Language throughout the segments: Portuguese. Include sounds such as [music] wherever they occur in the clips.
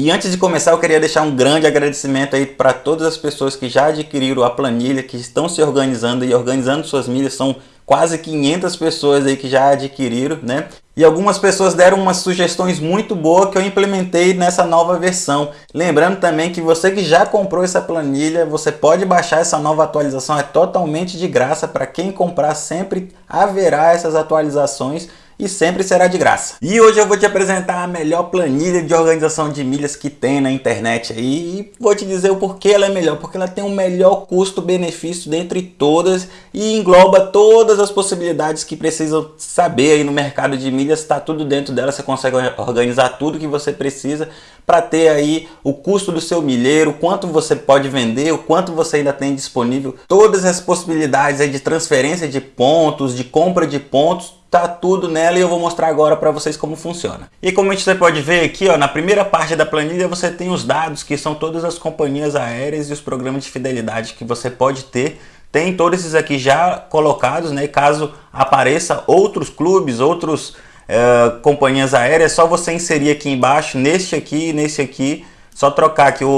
E antes de começar eu queria deixar um grande agradecimento aí para todas as pessoas que já adquiriram a planilha, que estão se organizando e organizando suas milhas, são quase 500 pessoas aí que já adquiriram, né? E algumas pessoas deram umas sugestões muito boas que eu implementei nessa nova versão. Lembrando também que você que já comprou essa planilha, você pode baixar essa nova atualização, é totalmente de graça. Para quem comprar sempre haverá essas atualizações e sempre será de graça. E hoje eu vou te apresentar a melhor planilha de organização de milhas que tem na internet aí e vou te dizer o porquê ela é melhor, porque ela tem o melhor custo-benefício dentre todas e engloba todas as possibilidades que precisam saber aí no mercado de milhas, está tudo dentro dela, você consegue organizar tudo que você precisa para ter aí o custo do seu milheiro, quanto você pode vender, o quanto você ainda tem disponível, todas as possibilidades aí de transferência de pontos, de compra de pontos, tá tudo nela e eu vou mostrar agora para vocês como funciona. E como você pode ver aqui, ó, na primeira parte da planilha você tem os dados que são todas as companhias aéreas e os programas de fidelidade que você pode ter. Tem todos esses aqui já colocados, né? Caso apareça outros clubes, outros uh, companhias aéreas, é só você inserir aqui embaixo, neste aqui e nesse aqui, só trocar aqui o,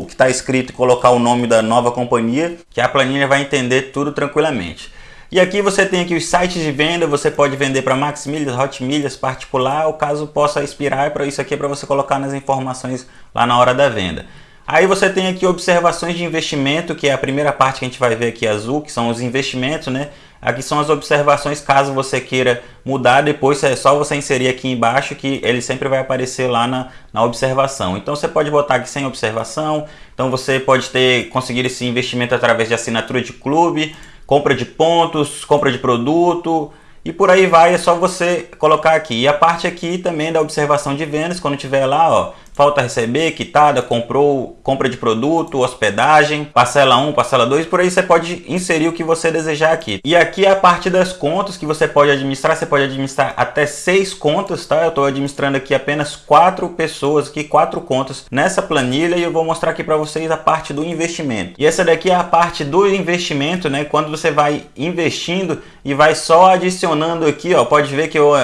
o que está escrito e colocar o nome da nova companhia, que a planilha vai entender tudo tranquilamente. E aqui você tem aqui os sites de venda, você pode vender para Max Milhas, Hot Milhas, particular, o caso possa expirar, para isso aqui é para você colocar nas informações lá na hora da venda. Aí você tem aqui observações de investimento, que é a primeira parte que a gente vai ver aqui azul, que são os investimentos, né? Aqui são as observações, caso você queira mudar, depois é só você inserir aqui embaixo que ele sempre vai aparecer lá na, na observação. Então você pode botar aqui sem observação, então você pode ter conseguir esse investimento através de assinatura de clube, compra de pontos, compra de produto e por aí vai, é só você colocar aqui. E a parte aqui também da observação de vendas, quando tiver lá, ó, falta receber, quitada, comprou, compra de produto, hospedagem, parcela 1, parcela 2, por aí você pode inserir o que você desejar aqui. E aqui é a parte das contas que você pode administrar, você pode administrar até seis contas, tá? Eu estou administrando aqui apenas quatro pessoas, aqui quatro contas nessa planilha e eu vou mostrar aqui para vocês a parte do investimento. E essa daqui é a parte do investimento, né? Quando você vai investindo e vai só adicionando aqui, ó, pode ver que eu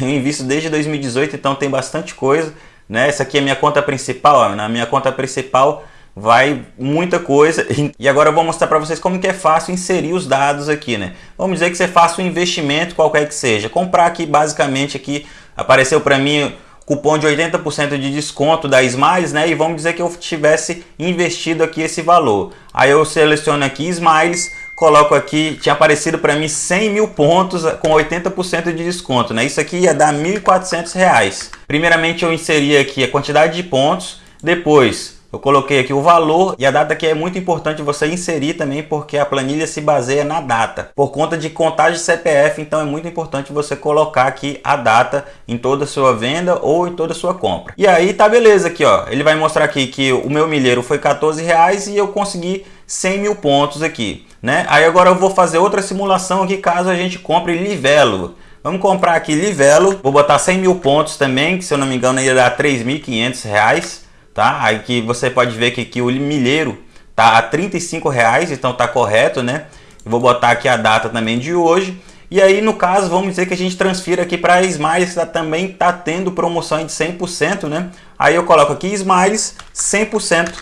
invisto desde 2018, então tem bastante coisa. Né? Essa aqui é minha conta principal, ó. na minha conta principal vai muita coisa [laughs] e agora eu vou mostrar para vocês como que é fácil inserir os dados aqui, né? Vamos dizer que você faça um investimento qualquer que seja, comprar aqui basicamente aqui apareceu para mim cupom de 80% de desconto da Smiles, né? E vamos dizer que eu tivesse investido aqui esse valor. Aí eu seleciono aqui Smiles, coloco aqui, tinha aparecido para mim 100 mil pontos com 80% de desconto, né? Isso aqui ia dar R$ 1.400. Primeiramente eu inseri aqui a quantidade de pontos, depois eu coloquei aqui o valor e a data que é muito importante você inserir também porque a planilha se baseia na data. Por conta de contagem CPF, então é muito importante você colocar aqui a data em toda a sua venda ou em toda a sua compra. E aí tá beleza aqui, ó. Ele vai mostrar aqui que o meu milheiro foi 14 reais e eu consegui 100 mil pontos aqui né? Aí agora eu vou fazer outra simulação aqui caso a gente compre livelo. Vamos comprar aqui livelo, vou botar 100 mil pontos também, que se eu não me engano ia dar 3.500 reais, tá? Aí que você pode ver que, que o milheiro tá a 35 reais, então tá correto, né? vou botar aqui a data também de hoje. E aí, no caso, vamos dizer que a gente transfira aqui para Smiles, que também tá tendo promoção de 100%, né? Aí eu coloco aqui Smiles 100%.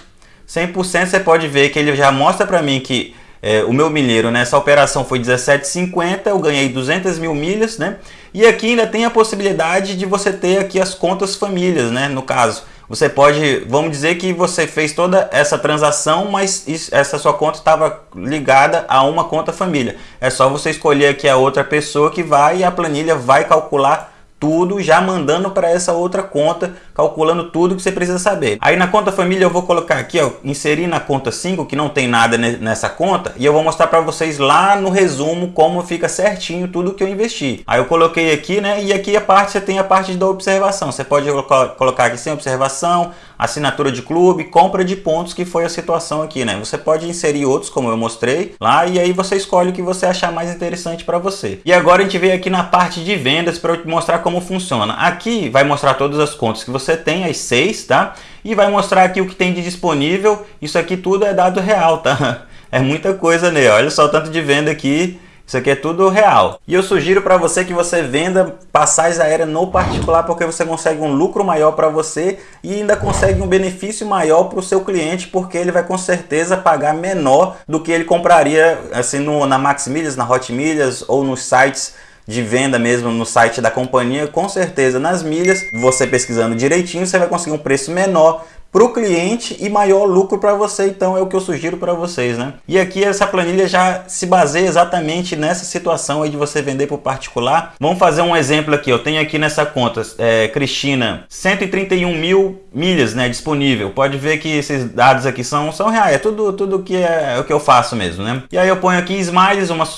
100% você pode ver que ele já mostra para mim que é, o meu milheiro nessa operação foi 17,50, eu ganhei 200 mil milhas, né? E aqui ainda tem a possibilidade de você ter aqui as contas famílias, né? No caso, você pode, vamos dizer que você fez toda essa transação, mas essa sua conta estava ligada a uma conta família. É só você escolher aqui a outra pessoa que vai e a planilha vai calcular tudo já mandando para essa outra conta, calculando tudo que você precisa saber. Aí na conta família eu vou colocar aqui, ó, inserir na conta 5, que não tem nada nessa conta, e eu vou mostrar para vocês lá no resumo como fica certinho tudo que eu investi. Aí eu coloquei aqui, né, e aqui a parte você tem a parte da observação. Você pode colocar aqui sem observação, assinatura de clube, compra de pontos, que foi a situação aqui, né? Você pode inserir outros, como eu mostrei lá, e aí você escolhe o que você achar mais interessante para você. E agora a gente veio aqui na parte de vendas para mostrar como funciona. Aqui vai mostrar todas as contas que você tem, as seis, tá? E vai mostrar aqui o que tem de disponível. Isso aqui tudo é dado real, tá? [laughs] É muita coisa, né? Olha só o tanto de venda aqui Isso aqui é tudo real. E eu sugiro para você que você venda passagem aérea no particular porque você consegue um lucro maior para você e ainda consegue um benefício maior para o seu cliente porque ele vai com certeza pagar menor do que ele compraria assim no, na Max Milhas, na Hot Milhas ou nos sites de venda mesmo no site da companhia, com certeza nas milhas, você pesquisando direitinho, você vai conseguir um preço menor para o cliente e maior lucro para você, então é o que eu sugiro para vocês, né? E aqui essa planilha já se baseia exatamente nessa situação aí de você vender o particular. Vamos fazer um exemplo aqui, eu tenho aqui nessa conta, é, Cristina, 131 mil milhas né, disponível. Pode ver que esses dados aqui são, são reais, é tudo, tudo que é, é o que eu faço mesmo, né? E aí eu ponho aqui smiles, uma,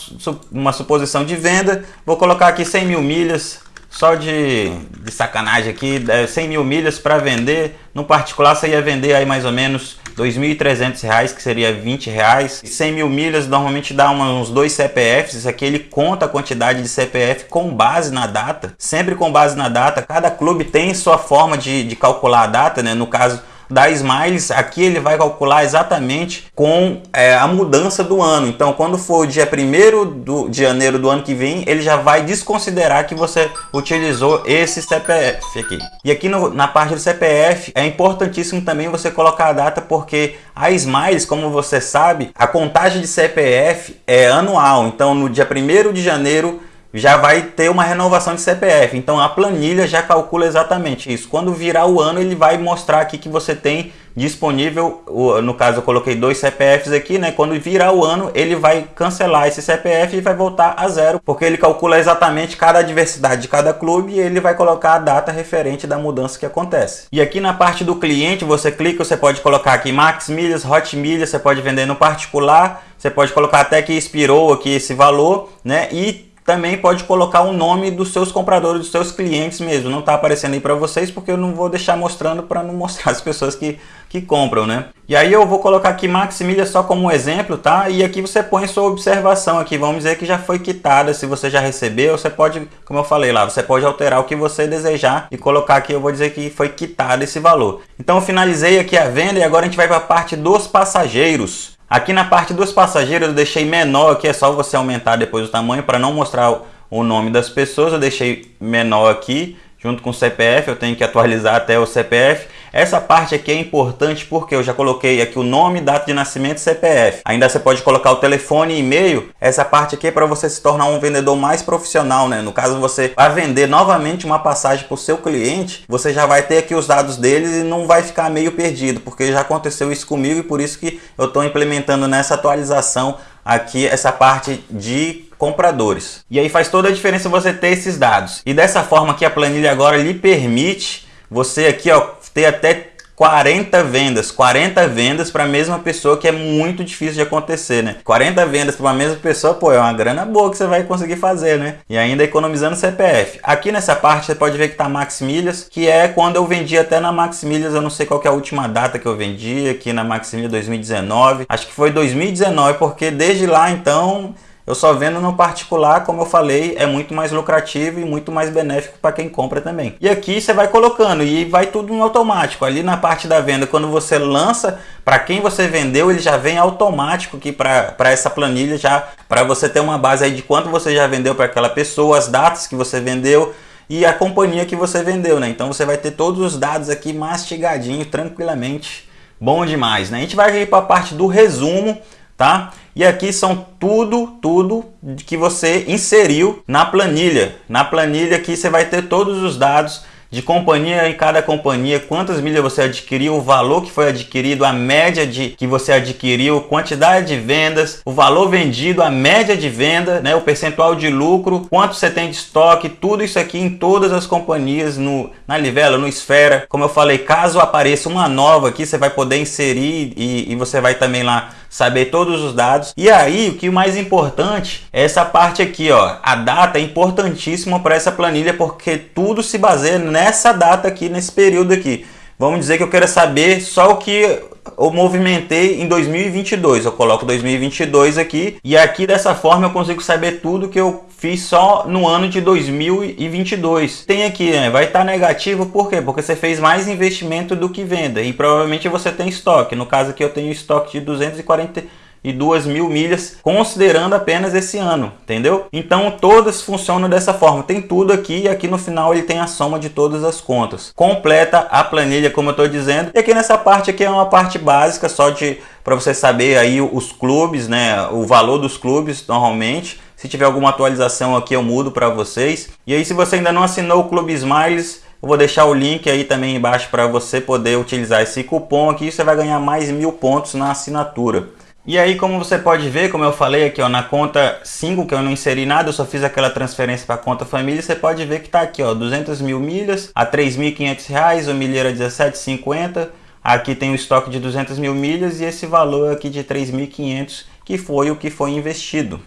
uma suposição de venda, vou colocar aqui 100 mil milhas, só de, de sacanagem aqui, 100 mil milhas para vender. No particular, você ia vender aí mais ou menos R$ 2.300, que seria 20 reais. 100 mil milhas normalmente dá uns dois CPFs. Isso aqui ele conta a quantidade de CPF com base na data. Sempre com base na data. Cada clube tem sua forma de, de calcular a data, né? No caso, da Smiles, aqui ele vai calcular exatamente com é, a mudança do ano. Então, quando for o dia 1 de janeiro do ano que vem, ele já vai desconsiderar que você utilizou esse CPF aqui. E aqui no, na parte do CPF, é importantíssimo também você colocar a data, porque a Smiles, como você sabe, a contagem de CPF é anual. Então, no dia 1 de janeiro já vai ter uma renovação de CPF. Então a planilha já calcula exatamente isso. Quando virar o ano, ele vai mostrar aqui que você tem disponível, no caso eu coloquei dois CPFs aqui, né? Quando virar o ano, ele vai cancelar esse CPF e vai voltar a zero, porque ele calcula exatamente cada adversidade de cada clube e ele vai colocar a data referente da mudança que acontece. E aqui na parte do cliente, você clica, você pode colocar aqui Max Milhas, Hot Milhas, você pode vender no particular, você pode colocar até que expirou aqui esse valor, né? E também pode colocar o nome dos seus compradores, dos seus clientes mesmo. Não está aparecendo aí para vocês porque eu não vou deixar mostrando para não mostrar [laughs] as pessoas que, que compram, né? E aí eu vou colocar aqui Maximilha só como exemplo, tá? E aqui você põe sua observação aqui. Vamos dizer que já foi quitada. Se você já recebeu, você pode, como eu falei lá, você pode alterar o que você desejar e colocar aqui, eu vou dizer que foi quitado esse valor. Então eu finalizei aqui a venda e agora a gente vai para a parte dos passageiros. Aqui na parte dos passageiros eu deixei menor, aqui é só você aumentar depois o tamanho para não mostrar o nome das pessoas, eu deixei menor aqui junto com o CPF, eu tenho que atualizar até o CPF. Essa parte aqui é importante porque eu já coloquei aqui o nome, data de nascimento e CPF. Ainda você pode colocar o telefone e e-mail. Essa parte aqui é para você se tornar um vendedor mais profissional, né? No caso você vai vender novamente uma passagem para o seu cliente, você já vai ter aqui os dados deles e não vai ficar meio perdido, porque já aconteceu isso comigo e por isso que eu estou implementando nessa atualização aqui essa parte de compradores. E aí faz toda a diferença você ter esses dados. E dessa forma que a planilha agora lhe permite você aqui ó, ter até 40 vendas, 40 vendas para a mesma pessoa que é muito difícil de acontecer, né? 40 vendas para uma mesma pessoa, pô, é uma grana boa que você vai conseguir fazer, né? E ainda economizando CPF. Aqui nessa parte você pode ver que tá Max Milhas, que é quando eu vendi até na Max Milhas, eu não sei qual é a última data que eu vendi aqui na Max Milhas 2019. Acho que foi 2019, porque desde lá então eu só vendo no particular, como eu falei, é muito mais lucrativo e muito mais benéfico para quem compra também. E aqui você vai colocando e vai tudo no automático. Ali na parte da venda, quando você lança, para quem você vendeu, ele já vem automático aqui para essa planilha, já para você ter uma base aí de quanto você já vendeu para aquela pessoa, as datas que você vendeu, e a companhia que você vendeu, né? Então você vai ter todos os dados aqui mastigadinho, tranquilamente. Bom demais, né? A gente vai ir para a parte do resumo, tá? E aqui são tudo, tudo que você inseriu na planilha. Na planilha aqui você vai ter todos os dados de companhia em cada companhia, quantas milhas você adquiriu, o valor que foi adquirido, a média de que você adquiriu, quantidade de vendas, o valor vendido, a média de venda, né, o percentual de lucro, quanto você tem de estoque, tudo isso aqui em todas as companhias, no, na Livela, no Esfera. Como eu falei, caso apareça uma nova aqui, você vai poder inserir e, e você vai também lá saber todos os dados. E aí, o que mais importante é essa parte aqui, ó. A data é importantíssima para essa planilha porque tudo se baseia nessa data aqui, nesse período aqui. Vamos dizer que eu quero saber só o que eu movimentei em 2022. Eu coloco 2022 aqui e aqui dessa forma eu consigo saber tudo que eu fiz só no ano de 2022. Tem aqui, né? vai estar tá negativo, por quê? Porque você fez mais investimento do que venda e provavelmente você tem estoque. No caso aqui eu tenho estoque de 240 e duas mil milhas, considerando apenas esse ano, entendeu? Então todas funcionam dessa forma, tem tudo aqui e aqui no final ele tem a soma de todas as contas. Completa a planilha, como eu estou dizendo, e aqui nessa parte aqui é uma parte básica só de para você saber aí os clubes, né, o valor dos clubes normalmente. Se tiver alguma atualização aqui eu mudo para vocês. E aí se você ainda não assinou o Clube Smiles, eu vou deixar o link aí também embaixo para você poder utilizar esse cupom aqui. Você vai ganhar mais mil pontos na assinatura. E aí, como você pode ver, como eu falei aqui, ó, na conta 5, que eu não inseri nada, eu só fiz aquela transferência para a conta família, você pode ver que está aqui, ó, 200 mil milhas a 3.500 reais, o milheiro a 17,50. Aqui tem o estoque de 200 mil milhas e esse valor aqui de 3.500, que foi o que foi investido.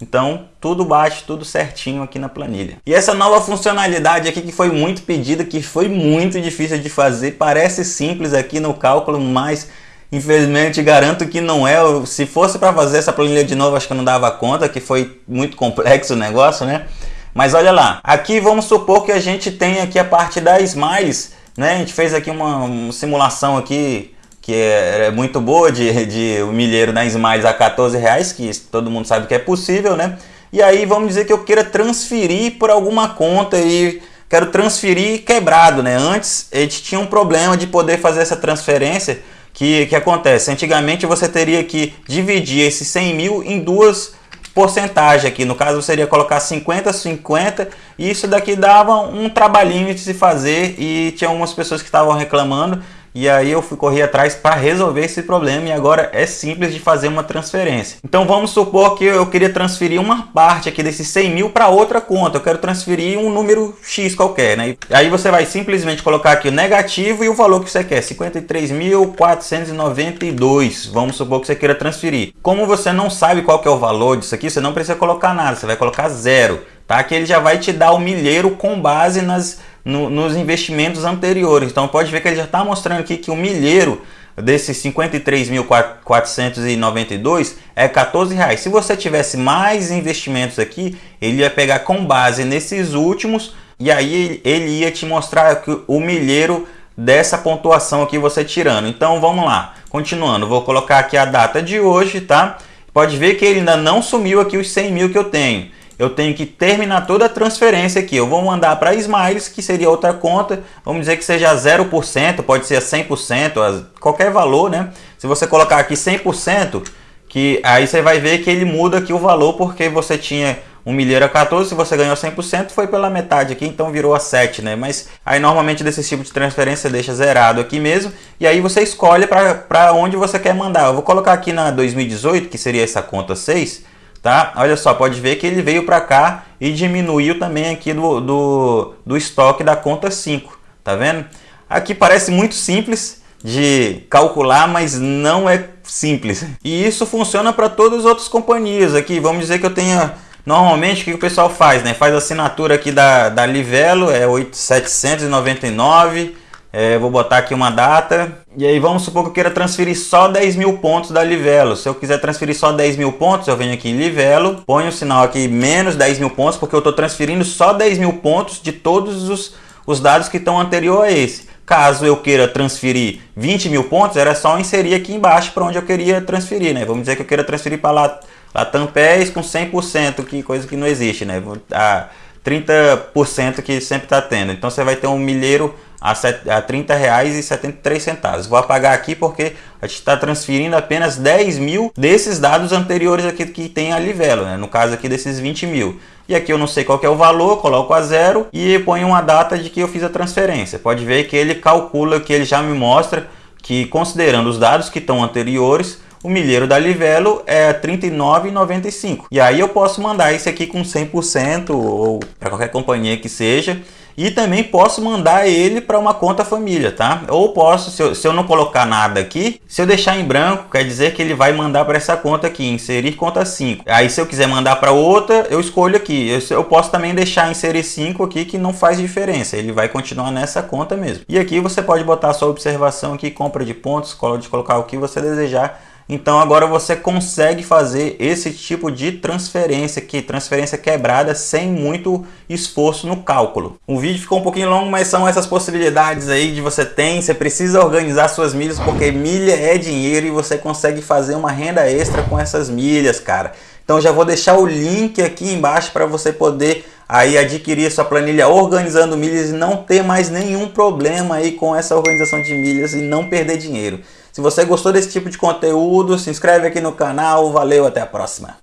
Então, tudo bate, tudo certinho aqui na planilha. E essa nova funcionalidade aqui que foi muito pedida, que foi muito difícil de fazer, parece simples aqui no cálculo, mas Infelizmente, garanto que não é. Se fosse para fazer essa planilha de novo, acho que eu não dava conta, que foi muito complexo o negócio, né? Mas olha lá, aqui vamos supor que a gente tem aqui a parte da Smiles, né? A gente fez aqui uma, uma simulação aqui que é, é, muito boa de, de o milheiro da Smiles a 14 reais, que todo mundo sabe que é possível, né? E aí vamos dizer que eu queira transferir por alguma conta e quero transferir quebrado, né? Antes a gente tinha um problema de poder fazer essa transferência que, que acontece? Antigamente você teria que dividir esses 100 mil em duas porcentagens aqui. No caso, iria colocar 50, 50 e isso daqui dava um trabalhinho de se fazer e tinha algumas pessoas que estavam reclamando e aí eu fui correr atrás para resolver esse problema e agora é simples de fazer uma transferência. Então vamos supor que eu queria transferir uma parte aqui desses 100 mil para outra conta. Eu quero transferir um número X qualquer, né? Aí você vai simplesmente colocar aqui o negativo e o valor que você quer, 53.492. Vamos supor que você queira transferir. Como você não sabe qual que é o valor disso aqui, você não precisa colocar nada, você vai colocar zero, tá? Que ele já vai te dar o milheiro com base nas no, nos investimentos anteriores. Então pode ver que ele já está mostrando aqui que o milheiro desses 53.492 é 14 reais. Se você tivesse mais investimentos aqui, ele ia pegar com base nesses últimos e aí ele ia te mostrar o milheiro dessa pontuação aqui você tirando. Então vamos lá, continuando, vou colocar aqui a data de hoje, tá? Pode ver que ele ainda não sumiu aqui os 100 mil que eu tenho eu tenho que terminar toda a transferência aqui. Eu vou mandar para Smiles, que seria outra conta, vamos dizer que seja 0%, pode ser 100%, qualquer valor, né? Se você colocar aqui 100%, que aí você vai ver que ele muda aqui o valor, porque você tinha um milheiro a 14, se você ganhou 100%, foi pela metade aqui, então virou a 7, né? Mas aí normalmente desse tipo de transferência deixa zerado aqui mesmo, e aí você escolhe para onde você quer mandar. Eu vou colocar aqui na 2018, que seria essa conta 6, tá? Olha só, pode ver que ele veio para cá e diminuiu também aqui do, do, do estoque da conta 5, tá vendo? Aqui parece muito simples de calcular, mas não é simples. E isso funciona para todas as outras companhias aqui. Vamos dizer que eu tenha... Normalmente o que o pessoal faz, né? Faz assinatura aqui da, da Livelo, é 799 é, vou botar aqui uma data. E aí vamos supor que eu queira transferir só 10 mil pontos da Livelo. Se eu quiser transferir só 10 mil pontos, eu venho aqui em Livelo, ponho o sinal aqui menos 10 mil pontos, porque eu estou transferindo só 10 mil pontos de todos os, os dados que estão anterior a esse. Caso eu queira transferir 20 mil pontos, era só inserir aqui embaixo para onde eu queria transferir, né? Vamos dizer que eu queira transferir para lá, Latam PES com 100%, que coisa que não existe, né? A 30% que sempre está tendo. Então você vai ter um milheiro a, R$ 30,73. Vou apagar aqui porque a gente está transferindo apenas 10 mil desses dados anteriores aqui que tem a Livelo, né? no caso aqui desses 20 mil. E aqui eu não sei qual é o valor, coloco a zero e ponho uma data de que eu fiz a transferência. Pode ver que ele calcula, que ele já me mostra que considerando os dados que estão anteriores, o milheiro da Livelo é R$ 39,95. E aí eu posso mandar esse aqui com 100% ou para qualquer companhia que seja e também posso mandar ele para uma conta família, tá? Ou posso, se eu, se eu, não colocar nada aqui, se eu deixar em branco, quer dizer que ele vai mandar para essa conta aqui, inserir conta 5. Aí se eu quiser mandar para outra, eu escolho aqui. Eu, eu posso também deixar inserir 5 aqui, que não faz diferença. Ele vai continuar nessa conta mesmo. E aqui você pode botar sua observação aqui, compra de pontos, pode colocar o que você desejar Então agora você consegue fazer esse tipo de transferência aqui, transferência quebrada sem muito esforço no cálculo. O vídeo ficou um pouquinho longo, mas são essas possibilidades aí de você tem, você precisa organizar suas milhas porque milha é dinheiro e você consegue fazer uma renda extra com essas milhas, cara. Então já vou deixar o link aqui embaixo para você poder aí adquirir sua planilha organizando milhas e não ter mais nenhum problema aí com essa organização de milhas e não perder dinheiro. Se você gostou desse tipo de conteúdo, se inscreve aqui no canal. Valeu, até a próxima.